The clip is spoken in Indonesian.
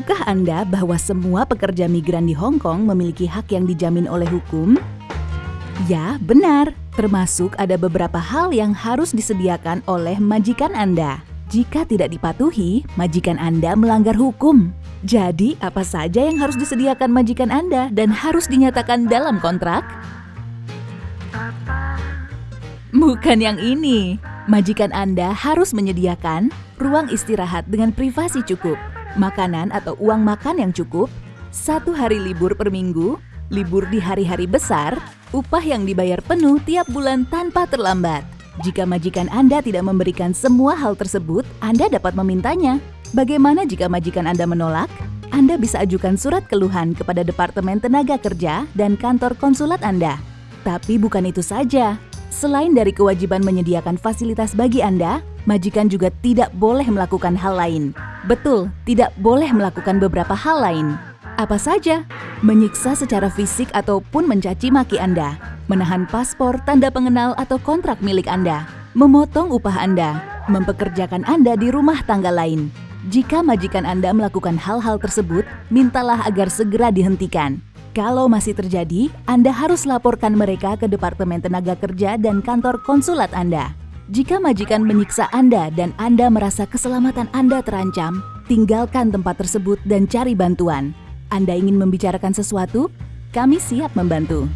Tahukah Anda bahwa semua pekerja migran di Hong Kong memiliki hak yang dijamin oleh hukum? Ya, benar. Termasuk ada beberapa hal yang harus disediakan oleh majikan Anda. Jika tidak dipatuhi, majikan Anda melanggar hukum. Jadi, apa saja yang harus disediakan majikan Anda dan harus dinyatakan dalam kontrak? Bukan yang ini. Majikan Anda harus menyediakan ruang istirahat dengan privasi cukup, makanan atau uang makan yang cukup, satu hari libur per minggu, libur di hari-hari besar, upah yang dibayar penuh tiap bulan tanpa terlambat. Jika majikan Anda tidak memberikan semua hal tersebut, Anda dapat memintanya. Bagaimana jika majikan Anda menolak? Anda bisa ajukan surat keluhan kepada Departemen Tenaga Kerja dan kantor konsulat Anda. Tapi bukan itu saja. Selain dari kewajiban menyediakan fasilitas bagi Anda, majikan juga tidak boleh melakukan hal lain. Betul, tidak boleh melakukan beberapa hal lain. Apa saja? Menyiksa secara fisik ataupun mencaci maki Anda, menahan paspor, tanda pengenal atau kontrak milik Anda, memotong upah Anda, mempekerjakan Anda di rumah tangga lain. Jika majikan Anda melakukan hal-hal tersebut, mintalah agar segera dihentikan. Kalau masih terjadi, Anda harus laporkan mereka ke Departemen Tenaga Kerja dan kantor konsulat Anda. Jika majikan menyiksa Anda dan Anda merasa keselamatan Anda terancam, tinggalkan tempat tersebut dan cari bantuan. Anda ingin membicarakan sesuatu? Kami siap membantu.